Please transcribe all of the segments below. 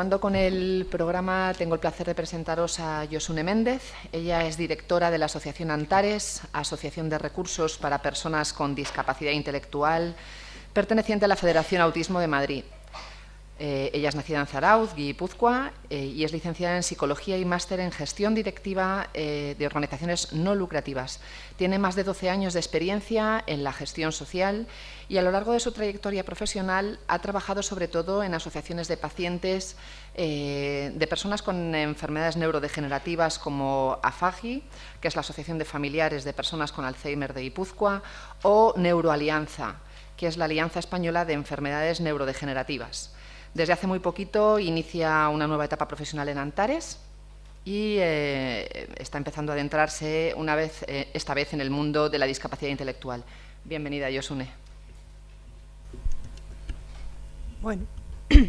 continuando con el programa, tengo el placer de presentaros a Yosune Méndez. Ella es directora de la Asociación Antares, Asociación de Recursos para Personas con Discapacidad Intelectual, perteneciente a la Federación Autismo de Madrid. Eh, ella es nacida en Zarauz, Guipúzcoa, eh, y es licenciada en Psicología y máster en Gestión Directiva eh, de Organizaciones No Lucrativas. Tiene más de 12 años de experiencia en la gestión social y a lo largo de su trayectoria profesional ha trabajado sobre todo en asociaciones de pacientes de personas con enfermedades neurodegenerativas como AFAGI, que es la Asociación de Familiares de Personas con Alzheimer de Guipúzcoa, o Neuroalianza, que es la Alianza Española de Enfermedades Neurodegenerativas. Desde hace muy poquito inicia una nueva etapa profesional en Antares y eh, está empezando a adentrarse una vez, eh, esta vez en el mundo de la discapacidad intelectual. Bienvenida, Yosune. Bueno,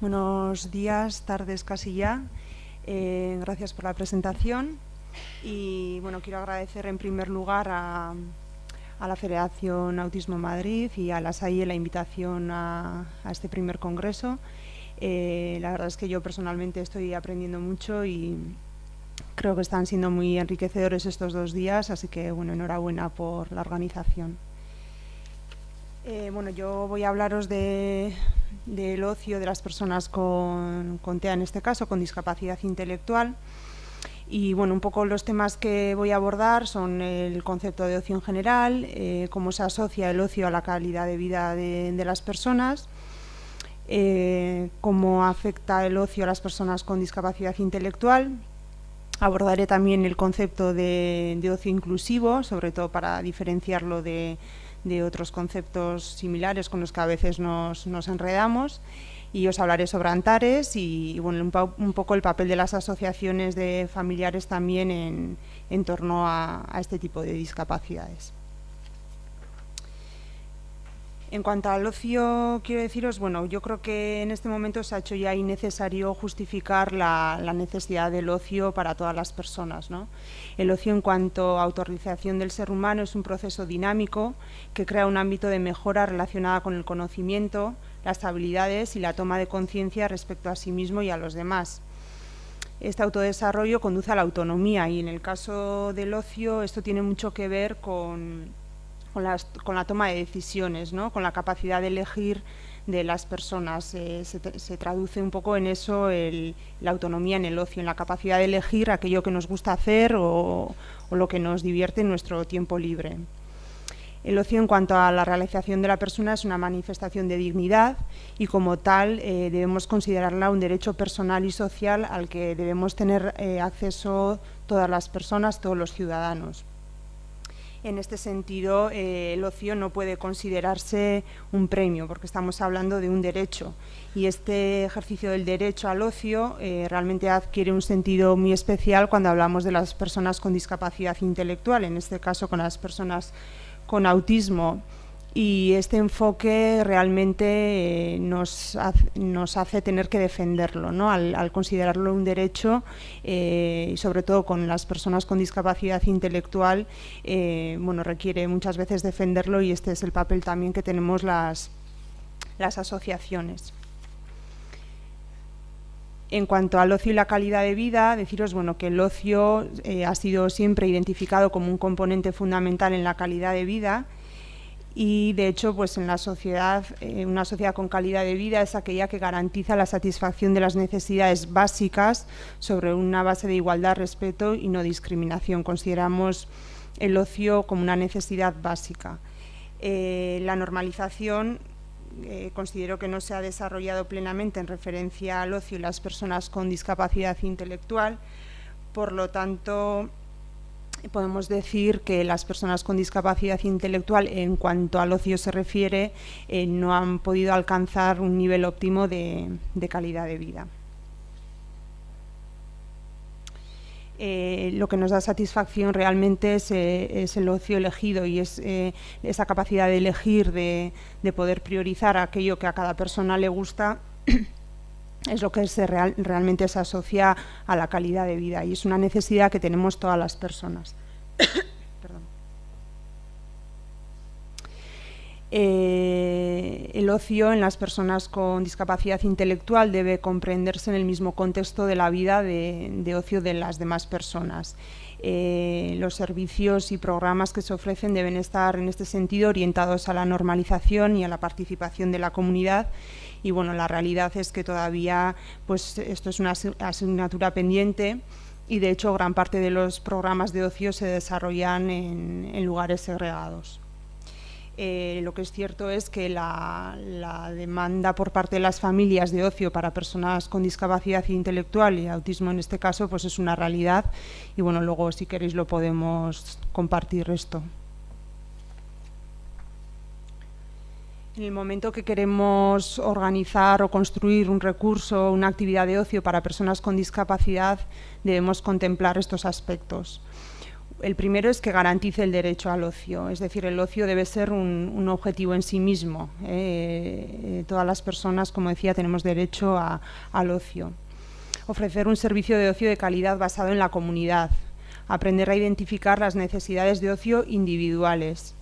buenos días, tardes casi ya. Eh, gracias por la presentación y bueno, quiero agradecer en primer lugar a, a la Federación Autismo Madrid y a la SAIE la invitación a, este primer congreso. Eh, la verdad es que yo personalmente estoy aprendiendo mucho y creo que están siendo muy enriquecedores estos dos días, así que bueno, enhorabuena por la organización. Eh, bueno, yo voy a hablaros del ocio de las personas con, con TEA, en este caso, con discapacidad intelectual. Y bueno, un poco los temas que voy a abordar son el concepto de ocio en general, eh, cómo se asocia el ocio a la calidad de vida de, las personas, eh, cómo afecta el ocio a las personas con discapacidad intelectual. Abordaré también el concepto de, ocio inclusivo, sobre todo para diferenciarlo de, otros conceptos similares con los que a veces nos, nos enredamos y os hablaré sobre Antares y, bueno, un, poco el papel de las asociaciones de familiares también en, torno a, este tipo de discapacidades. En cuanto al ocio, quiero deciros, bueno, yo creo que en este momento se ha hecho ya innecesario justificar la, necesidad del ocio para todas las personas. El ocio en cuanto a autorización del ser humano es un proceso dinámico que crea un ámbito de mejora relacionada con el conocimiento, las habilidades y la toma de conciencia respecto a sí mismo y a los demás. Este autodesarrollo conduce a la autonomía y en el caso del ocio esto tiene mucho que ver con, con, la toma de decisiones, ¿no? con la capacidad de elegir de las personas. Eh, se, traduce un poco en eso la autonomía en el ocio, en la capacidad de elegir aquello que nos gusta hacer o, o lo que nos divierte en nuestro tiempo libre. El ocio en cuanto a la realización de la persona es una manifestación de dignidad y como tal eh, debemos considerarla un derecho personal y social al que debemos tener eh, acceso todas las personas, todos los ciudadanos. En este sentido, eh, el ocio no puede considerarse un premio, porque estamos hablando de un derecho. Y este ejercicio del derecho al ocio realmente adquiere un sentido muy especial cuando hablamos de las personas con discapacidad intelectual, en este caso con las personas con autismo y este enfoque realmente eh, nos, hace, tener que defenderlo, ¿no? al, considerarlo un derecho eh, y sobre todo con las personas con discapacidad intelectual, eh, bueno, requiere muchas veces defenderlo y este es el papel también que tenemos las, las asociaciones. En cuanto al ocio y la calidad de vida, deciros bueno, que el ocio eh, ha sido siempre identificado como un componente fundamental en la calidad de vida y de hecho pues en la sociedad, eh, una sociedad con calidad de vida es aquella que garantiza la satisfacción de las necesidades básicas sobre una base de igualdad, respeto y no discriminación. Consideramos el ocio como una necesidad básica. Eh, la normalización eh, considero que no se ha desarrollado plenamente en referencia al ocio y las personas con discapacidad intelectual. Por lo tanto, podemos decir que las personas con discapacidad intelectual, en cuanto al ocio se refiere, eh, no han podido alcanzar un nivel óptimo de calidad de vida. Eh, lo que nos da satisfacción realmente es, eh, el ocio elegido y es eh, esa capacidad de elegir, de, poder priorizar aquello que a cada persona le gusta, es lo que se realmente se asocia a la calidad de vida y es una necesidad que tenemos todas las personas. Eh, el ocio en las personas con discapacidad intelectual debe comprenderse en el mismo contexto de la vida de, ocio de las demás personas. Eh, los servicios y programas que se ofrecen deben estar en este sentido orientados a la normalización y a la participación de la comunidad y bueno, la realidad es que todavía pues esto es una asignatura pendiente y de hecho gran parte de los programas de ocio se desarrollan en lugares segregados. Eh, lo que es cierto es que la, demanda por parte de las familias de ocio para personas con discapacidad intelectual y autismo en este caso pues es una realidad y bueno, luego si queréis lo podemos compartir esto. En el momento que queremos organizar o construir un recurso, una actividad de ocio para personas con discapacidad, debemos contemplar estos aspectos. El primero es que garantice el derecho al ocio, es decir, el ocio debe ser un, objetivo en sí mismo. Eh, eh, todas las personas, como decía, tenemos derecho al ocio. Ofrecer un servicio de ocio de calidad basado en la comunidad. Aprender a identificar las necesidades de ocio individuales.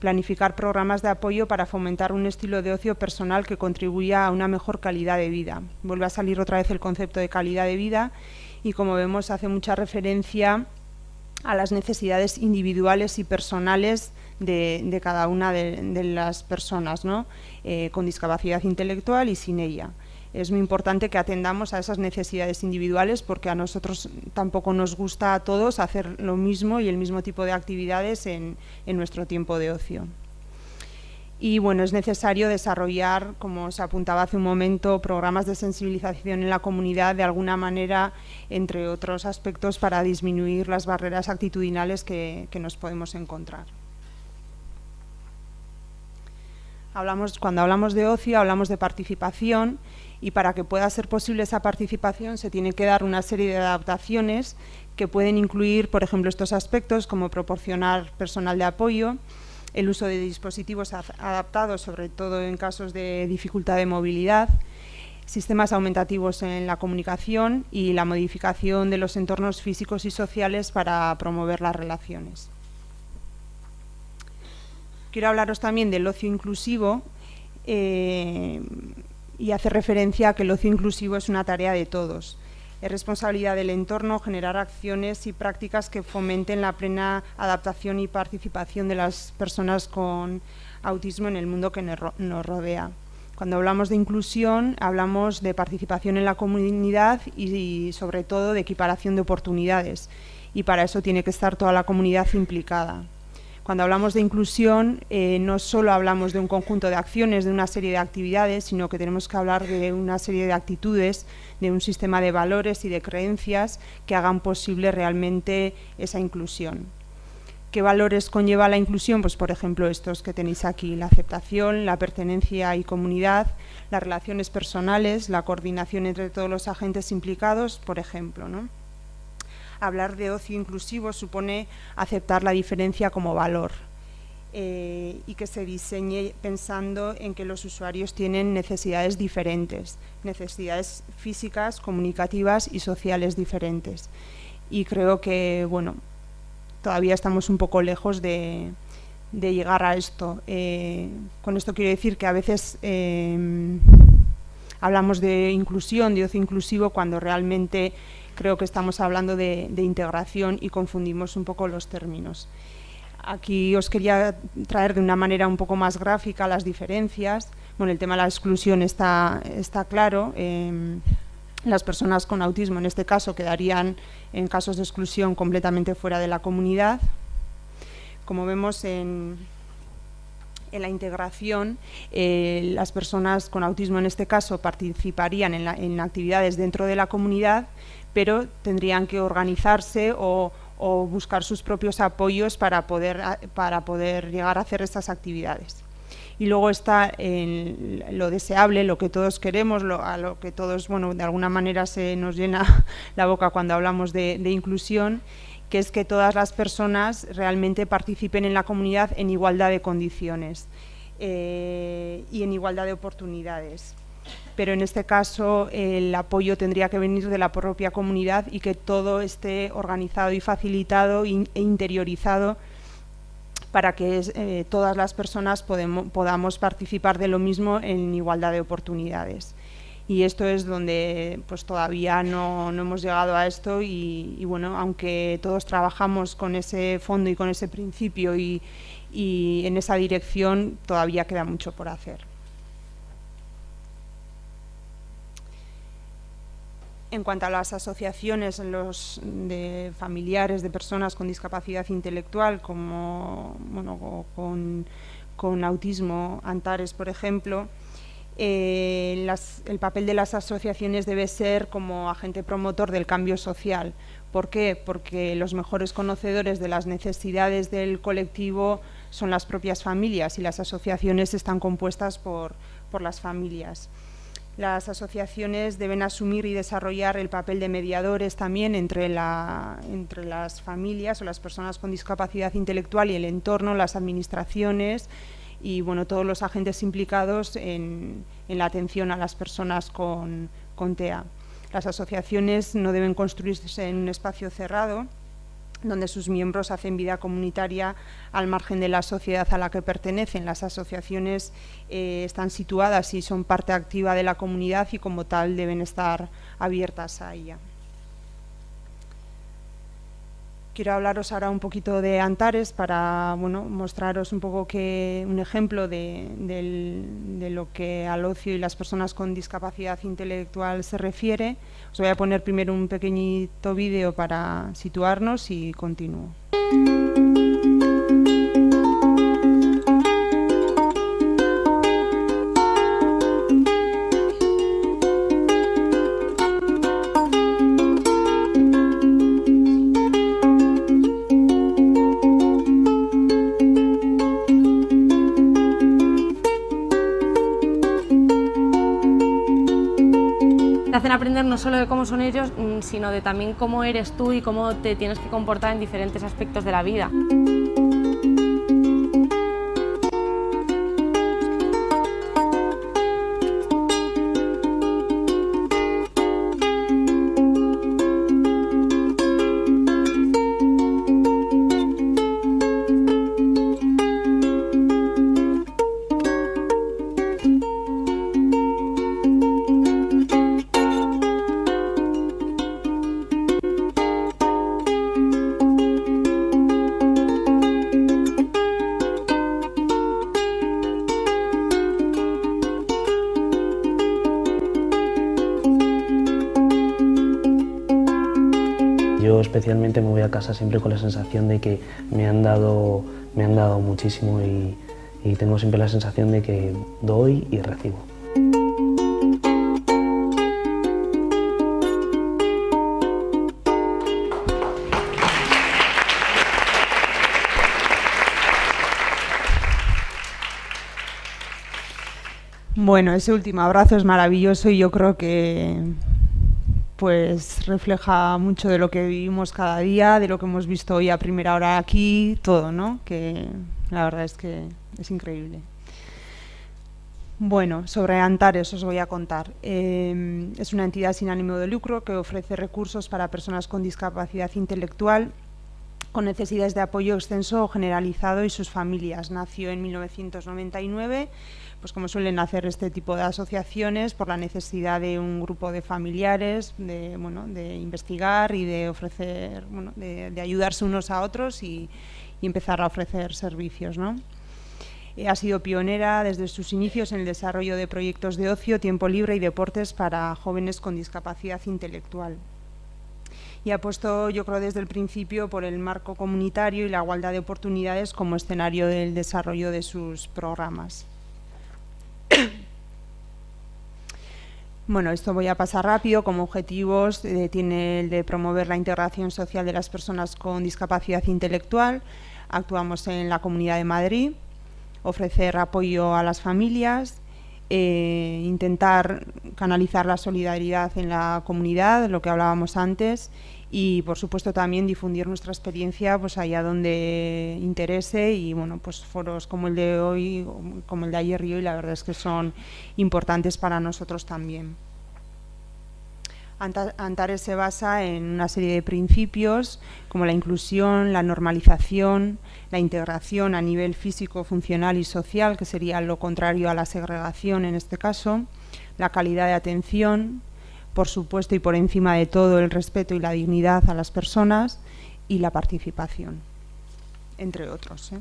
Planificar programas de apoyo para fomentar un estilo de ocio personal que contribuya a una mejor calidad de vida. Vuelve a salir otra vez el concepto de calidad de vida y como vemos hace mucha referencia a las necesidades individuales y personales de, cada una de, las personas eh, con discapacidad intelectual y sin ella. Es muy importante que atendamos a esas necesidades individuales porque a nosotros tampoco nos gusta a todos hacer lo mismo y el mismo tipo de actividades en nuestro tiempo de ocio y bueno, es necesario desarrollar, como se apuntaba hace un momento, programas de sensibilización en la comunidad de alguna manera, entre otros aspectos, para disminuir las barreras actitudinales que, nos podemos encontrar. Hablamos, cuando hablamos de ocio, hablamos de participación y para que pueda ser posible esa participación se tiene que dar una serie de adaptaciones que pueden incluir, por ejemplo, estos aspectos como proporcionar personal de apoyo, el uso de dispositivos adaptados, sobre todo en casos de dificultad de movilidad, sistemas aumentativos en la comunicación y la modificación de los entornos físicos y sociales para promover las relaciones. Quiero hablaros también del ocio inclusivo eh, y hacer referencia a que el ocio inclusivo es una tarea de todos. Es responsabilidad del entorno generar acciones y prácticas que fomenten la plena adaptación y participación de las personas con autismo en el mundo que nos rodea. Cuando hablamos de inclusión, hablamos de participación en la comunidad y, sobre todo de equiparación de oportunidades. Y para eso tiene que estar toda la comunidad implicada. Cuando hablamos de inclusión, eh, no solo hablamos de un conjunto de acciones, de una serie de actividades, sino que tenemos que hablar de una serie de actitudes, de un sistema de valores y de creencias que hagan posible realmente esa inclusión. ¿Qué valores conlleva la inclusión? Pues por ejemplo estos que tenéis aquí, la aceptación, la pertenencia y comunidad, las relaciones personales, la coordinación entre todos los agentes implicados, por ejemplo. ¿no? Hablar de ocio inclusivo supone aceptar la diferencia como valor eh, y que se diseñe pensando en que los usuarios tienen necesidades diferentes, necesidades físicas, comunicativas y sociales diferentes. Y creo que, bueno, todavía estamos un poco lejos de, llegar a esto. Eh, con esto quiero decir que a veces eh, hablamos de inclusión, de ocio inclusivo, cuando realmente creo que estamos hablando de, integración y confundimos un poco los términos. Aquí os quería traer de una manera un poco más gráfica las diferencias. Bueno, el tema de la exclusión está, está claro. Em, las personas con autismo, en este caso, quedarían en casos de exclusión completamente fuera de la comunidad. Como vemos en, en la integración, eh, las personas con autismo, en este caso, participarían en, en actividades dentro de la comunidad, pero tendrían que organizarse o, buscar sus propios apoyos para poder, para poder llegar a hacer estas actividades. Y luego está lo deseable, lo que todos queremos, lo, a lo que todos, bueno, de alguna manera se nos llena la boca cuando hablamos de, inclusión, que es que todas las personas realmente participen en la comunidad en igualdad de condiciones eh, y en igualdad de oportunidades pero en este caso el apoyo tendría que venir de la propia comunidad y que todo esté organizado y facilitado e interiorizado para que eh, todas las personas podamos participar de lo mismo en igualdad de oportunidades. Y esto es donde pues, todavía no, hemos llegado a esto y, bueno, aunque todos trabajamos con ese fondo y con ese principio y en esa dirección, todavía queda mucho por hacer. En cuanto a las asociaciones los de familiares de personas con discapacidad intelectual, como con, autismo, Antares, por ejemplo, eh, el papel de las asociaciones debe ser como agente promotor del cambio social. ¿Por qué? Porque los mejores conocedores de las necesidades del colectivo son las propias familias y las asociaciones están compuestas por las familias. Las asociaciones deben asumir y desarrollar el papel de mediadores también entre, las familias o las personas con discapacidad intelectual y el entorno, las administraciones y bueno, todos los agentes implicados en, la atención a las personas con, con TEA. Las asociaciones no deben construirse en un espacio cerrado, donde sus miembros hacen vida comunitaria al margen de la sociedad a la que pertenecen. Las asociaciones eh, están situadas y son parte activa de la comunidad y como tal deben estar abiertas a ella. Quiero hablaros ahora un poquito de Antares para bueno, mostraros un poco que, un ejemplo de, lo que al ocio y las personas con discapacidad intelectual se refiere. Os voy a poner primero un pequeñito vídeo para situarnos y continúo. No solo de cómo son ellos, mm, sino de también cómo eres tú y cómo te tienes que comportar en diferentes aspectos de la vida. Especialmente me voy a casa siempre con la sensación de que me han dado, me han dado muchísimo y tengo siempre la sensación de que doy y recibo. Bueno, ese último abrazo es maravilloso y yo creo que pues refleja mucho de lo que vivimos cada día, de lo que hemos visto hoy a primera hora aquí, todo, ¿no? Que la verdad es que es increíble. Bueno, sobre Antares os voy a contar. Eh, es una entidad sin ánimo de lucro que ofrece recursos para personas con discapacidad intelectual con necesidades de apoyo extenso o generalizado y sus familias. Nació en 1999 pues como suelen hacer este tipo de asociaciones, por la necesidad de un grupo de familiares, de, bueno, de investigar y de ofrecer, de, ayudarse unos a otros y, empezar a ofrecer servicios. ¿no? Eh, ha sido pionera desde sus inicios en el desarrollo de proyectos de ocio, tiempo libre y deportes para jóvenes con discapacidad intelectual. Y ha puesto, yo creo, desde el principio por el marco comunitario y la igualdad de oportunidades como escenario del desarrollo de sus programas. Bueno, esto voy a pasar rápido. Como objetivos eh, tiene el de promover la integración social de las personas con discapacidad intelectual. Actuamos en la Comunidad de Madrid, ofrecer apoyo a las familias, eh, intentar canalizar la solidaridad en la comunidad, lo que hablábamos antes, y por supuesto también difundir nuestra experiencia pues allá donde interese y bueno pues foros como el de hoy como el de ayer y hoy la verdad es que son importantes para nosotros también. Antares se basa en una serie de principios como la inclusión, la normalización, la integración a nivel físico, funcional y social, que sería lo contrario a la segregación en este caso, la calidad de atención, por supuesto y por encima de todo el respeto y la dignidad a las personas y la participación, entre otros. ¿eh?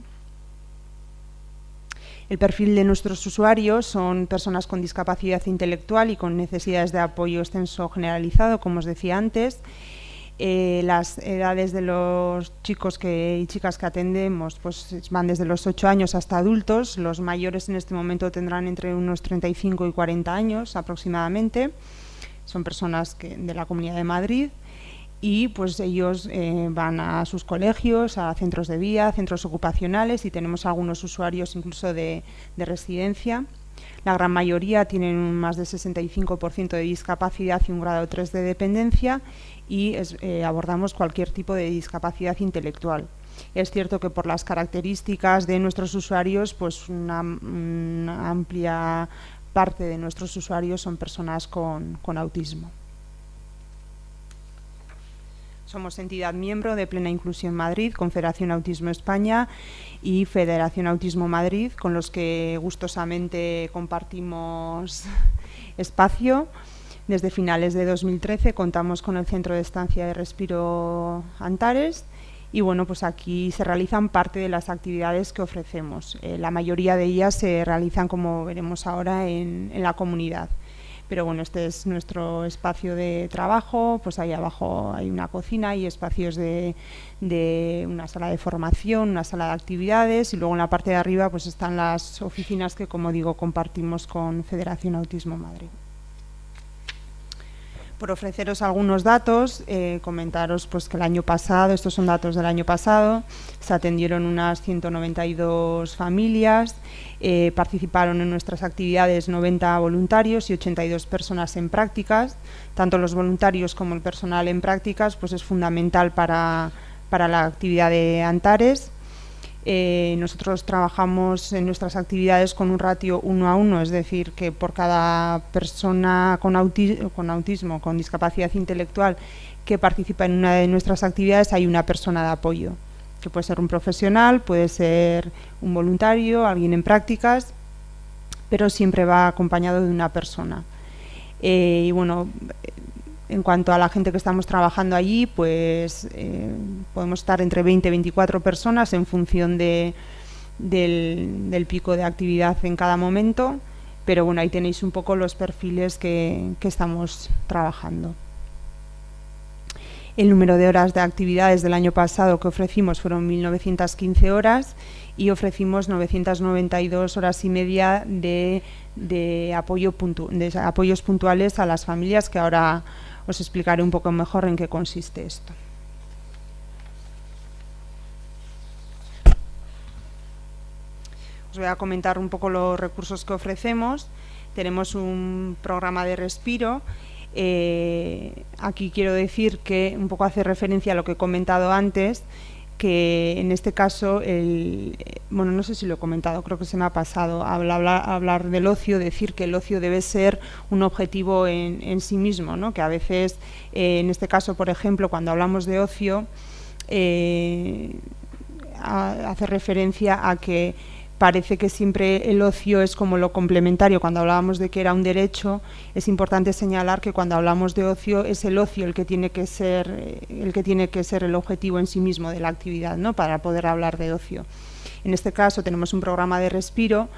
El perfil de nuestros usuarios son personas con discapacidad intelectual y con necesidades de apoyo extenso generalizado, como os decía antes. Eh, las edades de los chicos que, y chicas que atendemos pues, van desde los 8 años hasta adultos. Los mayores en este momento tendrán entre unos 35 y 40 años aproximadamente. Son personas de la Comunidad de Madrid y pues ellos eh, van a sus colegios, a centros de vía, centros ocupacionales y tenemos algunos usuarios incluso de, residencia. La gran mayoría tienen más de 65% de discapacidad y un grado 3 de dependencia y eh, abordamos cualquier tipo de discapacidad intelectual. Es cierto que por las características de nuestros usuarios, pues una, amplia parte de nuestros usuarios son personas con autismo. Somos entidad miembro de Plena Inclusión Madrid, Confederación Autismo España y Federación Autismo Madrid, con los que gustosamente compartimos espacio. Desde finales de 2013 contamos con el Centro de Estancia de Respiro Antares y bueno, pues aquí se realizan parte de las actividades que ofrecemos. Eh, la mayoría de ellas se realizan, como veremos ahora, en la comunidad. Pero bueno, este es nuestro espacio de trabajo, pues ahí abajo hay una cocina y espacios de, de una sala de formación, una sala de actividades y luego en la parte de arriba pues están las oficinas que como digo compartimos con Federación Autismo Madrid por ofreceros algunos datos, eh, comentaros pues, que el año pasado, estos son datos del año pasado, se atendieron unas 192 familias, eh, participaron en nuestras actividades 90 voluntarios y 82 personas en prácticas. Tanto los voluntarios como el personal en prácticas pues, es fundamental para, para la actividad de Antares. Eh, nosotros trabajamos en nuestras actividades con un ratio uno a uno, es decir, que por cada persona con, con autismo, con discapacidad intelectual que participa en una de nuestras actividades, hay una persona de apoyo, que puede ser un profesional, puede ser un voluntario, alguien en prácticas, pero siempre va acompañado de una persona. Eh, y bueno, en cuanto a la gente que estamos trabajando allí, pues eh, podemos estar entre 20 y 24 personas en función de, del, pico de actividad en cada momento, pero bueno, ahí tenéis un poco los perfiles que, que estamos trabajando. El número de horas de actividades del año pasado que ofrecimos fueron 1.915 horas y ofrecimos 992 horas y media de, apoyo de apoyos puntuales a las familias que ahora os explicaré un poco mejor en qué consiste esto. Os voy a comentar un poco los recursos que ofrecemos. Tenemos un programa de respiro. Eh, aquí quiero decir que un poco hace referencia a lo que he comentado antes, que en este caso, el, bueno, no sé si lo he comentado, creo que se me ha pasado, hablar, hablar del ocio, decir que el ocio debe ser un objetivo en, sí mismo, ¿no? que a veces, eh, en este caso, por ejemplo, cuando hablamos de ocio, eh, hace referencia a que parece que siempre el ocio es como lo complementario. Cuando hablábamos de que era un derecho, es importante señalar que cuando hablamos de ocio es el ocio el que tiene que ser eh, el que tiene que ser el objetivo en sí mismo de la actividad, ¿no? Para poder hablar de ocio. En este caso tenemos un programa de respiro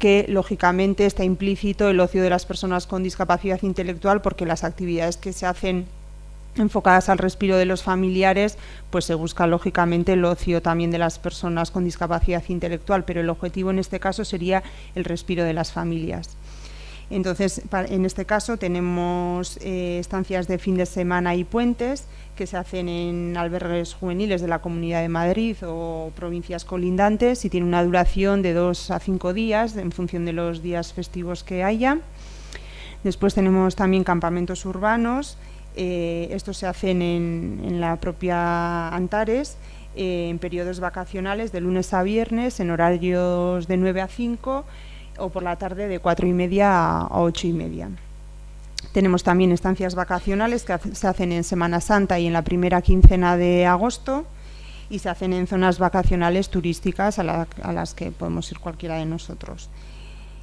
que lógicamente está implícito el ocio de las personas con discapacidad intelectual porque las actividades que se hacen enfocadas al respiro de los familiares, pues se busca lógicamente el ocio también de las personas con discapacidad intelectual, pero el objetivo en este caso sería el respiro de las familias. Entonces, en este caso tenemos eh, estancias de fin de semana y puentes que se hacen en albergues juveniles de la Comunidad de Madrid o provincias colindantes y tiene una duración de dos a cinco días en función de los días festivos que haya. Después tenemos también campamentos urbanos eh, estos se hacen en, la propia Antares eh, en periodos vacacionales de lunes a viernes en horarios de 9 a 5 o por la tarde de 4 y media a 8 y media. tenemos también estancias vacacionales que se hacen en Semana Santa y en la primera quincena de agosto y se hacen en zonas vacacionales turísticas a, las que podemos ir cualquiera de nosotros.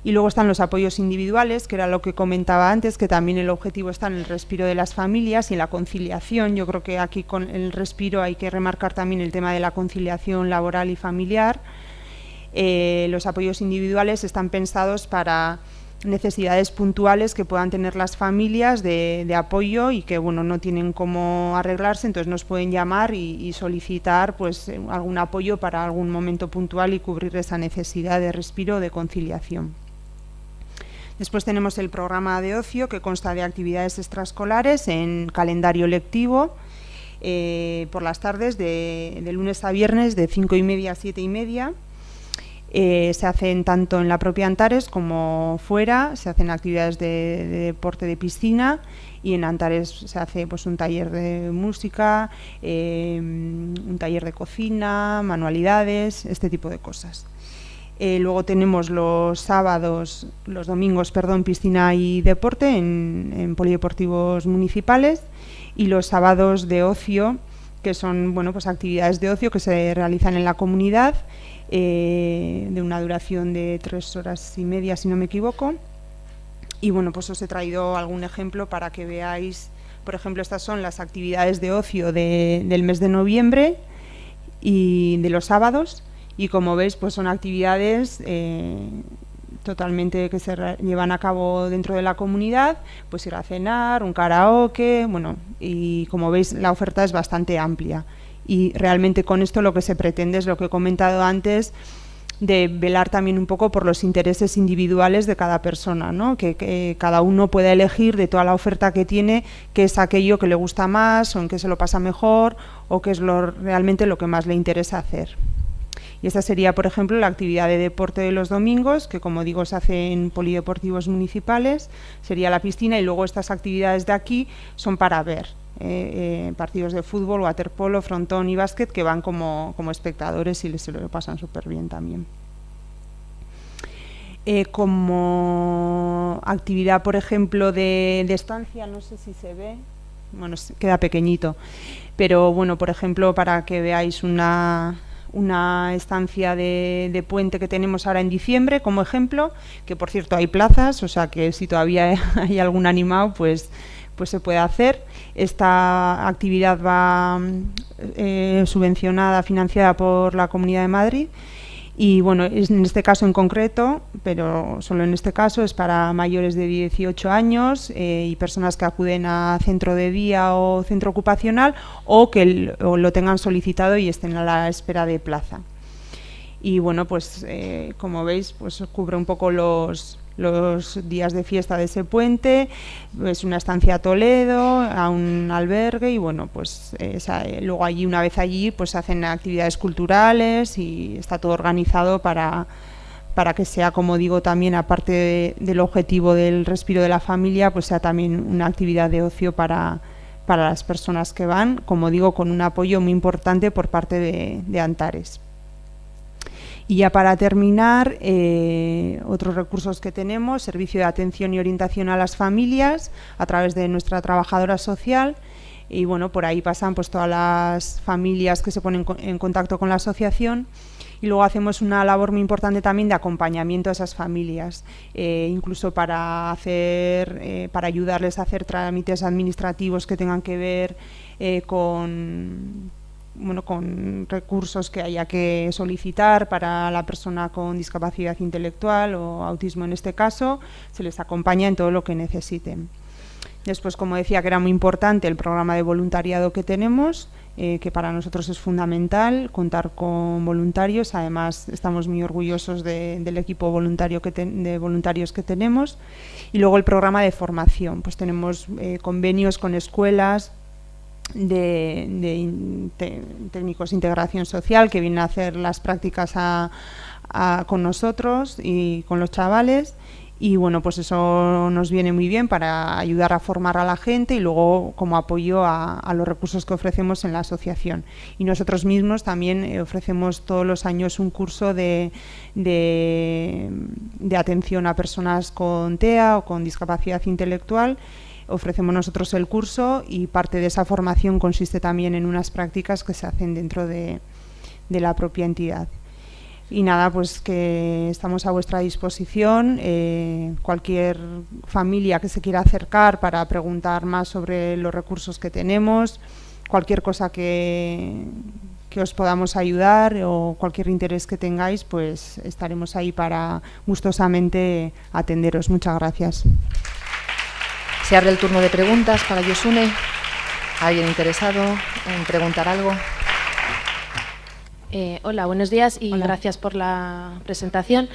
Y luego están los apoyos individuales, que era lo que comentaba antes, que también el objetivo está en el respiro de las familias y en la conciliación. Yo creo que aquí con el respiro hay que remarcar también el tema de la conciliación laboral y familiar. Eh, los apoyos individuales están pensados para necesidades puntuales que puedan tener las familias de, apoyo y que bueno no tienen cómo arreglarse, entonces nos pueden llamar y, solicitar pues algún apoyo para algún momento puntual y cubrir esa necesidad de respiro de conciliación. Después tenemos el programa de ocio que consta de actividades extraescolares en calendario lectivo eh, por las tardes de, lunes a viernes de 5 y media a 7 y media eh, se hacen tanto en la propia Antares como fuera, se hacen actividades de, deporte de piscina y en Antares se hace pues, un taller de música, eh, un taller de cocina, manualidades, este tipo de cosas. Eh, luego tenemos los sábados, los domingos, perdón, piscina y deporte en, polideportivos municipales y los sábados de ocio, que son bueno, pues actividades de ocio que se realizan en la comunidad eh, de una duración de tres horas y media, si no me equivoco. Y bueno, pues os he traído algún ejemplo para que veáis, por ejemplo, estas son las actividades de ocio del mes de noviembre y de los sábados. Y como veis, pues son actividades eh, totalmente que se llevan a cabo dentro de la comunidad, pues ir a cenar, un karaoke, bueno, y como veis la oferta es bastante amplia y realmente con esto lo que se pretende es lo que he comentado antes, de velar también un poco por los intereses individuales de cada persona, ¿no? que, cada uno pueda elegir de toda la oferta que tiene qué es aquello que le gusta más o en qué se lo pasa mejor o qué es lo, realmente lo que más le interesa hacer. Y esta sería, por ejemplo, la actividad de deporte de los domingos, que como digo se hace en polideportivos municipales, sería la piscina y luego estas actividades de aquí son para ver. Eh, eh, partidos de fútbol, waterpolo, frontón y básquet que van como, espectadores y les se lo pasan súper bien también. Eh, como actividad, por ejemplo, de, estancia, no sé si se ve, bueno, queda pequeñito, pero bueno, por ejemplo, para que veáis una, una estancia de, puente que tenemos ahora en diciembre, como ejemplo, que por cierto hay plazas, o sea que si todavía hay algún animado, pues pues se puede hacer. Esta actividad va eh, subvencionada, financiada por la Comunidad de Madrid y bueno, en este caso en concreto, pero solo en este caso es para mayores de 18 años eh, y personas que acuden a centro de día o centro ocupacional o que lo tengan solicitado y estén a la espera de plaza. Y bueno, pues eh, como veis, pues cubre un poco los, los días de fiesta de ese puente, es una estancia a Toledo, a un albergue y bueno, pues eh, luego allí, una vez allí, pues hacen actividades culturales y está todo organizado para, para que sea, como digo, también aparte del objetivo del respiro de la familia, pues sea también una actividad de ocio para, para las personas que van, como digo, con un apoyo muy importante por parte de Antares. Y ya para terminar, eh, otros recursos que tenemos, servicio de atención y orientación a las familias a través de nuestra trabajadora social. Y bueno, por ahí pasan pues todas las familias que se ponen en contacto con la asociación. Y luego hacemos una labor muy importante también de acompañamiento a esas familias, eh, incluso para hacer, eh, para ayudarles a hacer trámites administrativos que tengan que ver con bueno, con recursos que haya que solicitar para la persona con discapacidad intelectual o autismo en este caso, se les acompaña en todo lo que necesiten. Después, como decía, que era muy importante el programa de voluntariado que tenemos, eh, que para nosotros es fundamental contar con voluntarios. Además, estamos muy orgullosos del equipo voluntario que de voluntarios que tenemos. Y luego el programa de formación. Pues tenemos eh, convenios con escuelas, de, técnicos de integración social que vienen a hacer las prácticas con nosotros y con los chavales y bueno, pues eso nos viene muy bien para ayudar a formar a la gente y luego como apoyo a, los recursos que ofrecemos en la asociación. Y nosotros mismos también eh, ofrecemos todos los años un curso de, de, atención a personas con TEA o con discapacidad intelectual ofrecemos nosotros el curso y parte de esa formación consiste también en unas prácticas que se hacen dentro de la propia entidad. Y nada, pues que estamos a vuestra disposición. Eh, cualquier familia que se quiera acercar para preguntar más sobre los recursos que tenemos, cualquier cosa que, que os podamos ayudar o cualquier interés que tengáis, pues estaremos ahí para gustosamente atenderos. Muchas gracias. Se abre el turno de preguntas para Yosune. ¿Alguien interesado en preguntar algo? Eh, hola, buenos días y gracias por la presentación.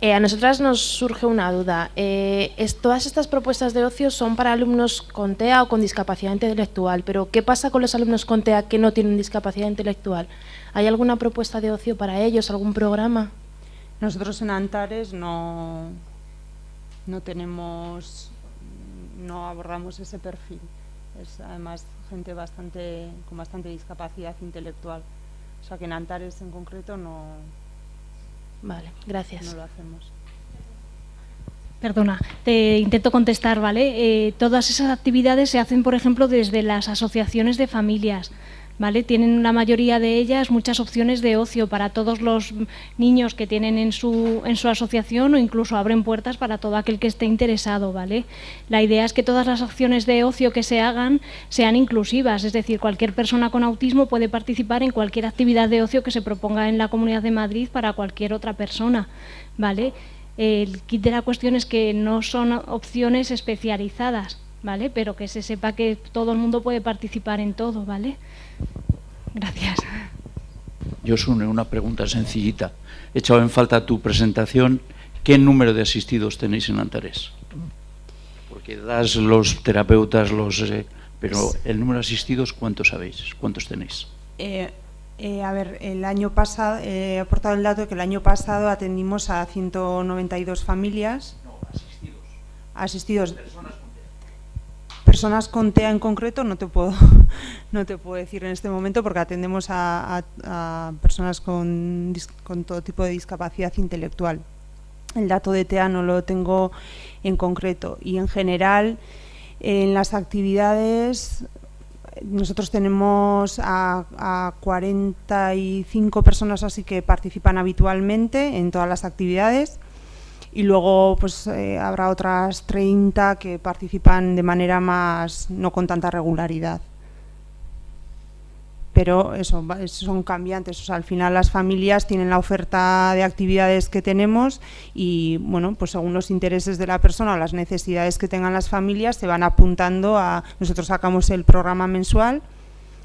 Eh, a nosotras nos surge una duda. Eh, todas estas propuestas de ocio son para alumnos con TEA o con discapacidad intelectual, pero ¿qué pasa con los alumnos con TEA que no tienen discapacidad intelectual? ¿Hay alguna propuesta de ocio para ellos, algún programa? Nosotros en Antares no, no tenemos, no abordamos ese perfil. Es además gente bastante, con bastante discapacidad intelectual. O sea que en Antares en concreto no. Vale, gracias. No lo hacemos. Perdona, te intento contestar, ¿vale? Eh, todas esas actividades se hacen, por ejemplo, desde las asociaciones de familias. ¿Vale? Tienen la mayoría de ellas muchas opciones de ocio para todos los niños que tienen en su, en su asociación o incluso abren puertas para todo aquel que esté interesado, ¿vale? La idea es que todas las acciones de ocio que se hagan sean inclusivas, es decir, cualquier persona con autismo puede participar en cualquier actividad de ocio que se proponga en la Comunidad de Madrid para cualquier otra persona, ¿vale? El kit de la cuestión es que no son opciones especializadas, ¿vale? Pero que se sepa que todo el mundo puede participar en todo, ¿vale? Gracias. Yo une una pregunta sencillita. He echado en falta tu presentación. ¿Qué número de asistidos tenéis en Antares? Porque das los terapeutas, los, eh, pero el número de asistidos, ¿cuántos sabéis? ¿Cuántos tenéis? Eh, eh, a ver, el año pasado, he aportado el dato que el año pasado atendimos a 192 familias. No, asistidos. Asistidos. Personas personas con TEA en concreto no te puedo, no te puedo decir en este momento porque atendemos a, personas con, todo tipo de discapacidad intelectual. El dato de TEA no lo tengo en concreto y en general en las actividades nosotros tenemos a, a 45 personas así que participan habitualmente en todas las actividades y luego pues eh, habrá otras 30 que participan de manera más, no con tanta regularidad. Pero eso, son cambiantes, al final las familias tienen la oferta de actividades que tenemos y, bueno, pues según los intereses de la persona o las necesidades que tengan las familias se van apuntando a... Nosotros sacamos el programa mensual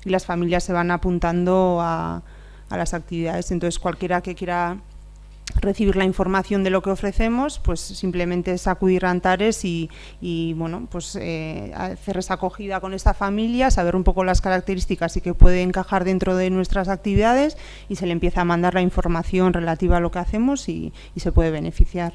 y las familias se van apuntando a, a las actividades, entonces cualquiera que quiera recibir la información de lo que ofrecemos, pues simplemente es acudir a Antares y, bueno, pues eh, hacer esa acogida con esta familia, saber un poco las características y que puede encajar dentro de nuestras actividades y se le empieza a mandar la información relativa a lo que hacemos y, se puede beneficiar.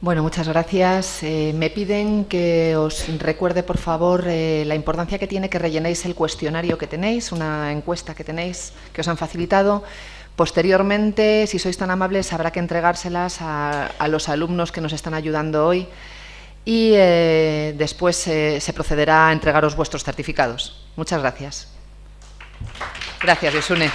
Bueno, muchas gracias. Eh, me piden que os recuerde, por favor, eh, la importancia que tiene que rellenéis el cuestionario que tenéis, una encuesta que tenéis, que os han facilitado. Posteriormente, si sois tan amables, habrá que entregárselas a, los alumnos que nos están ayudando hoy y eh, después eh, se procederá a entregaros vuestros certificados. Muchas gracias. Gracias, Yosune.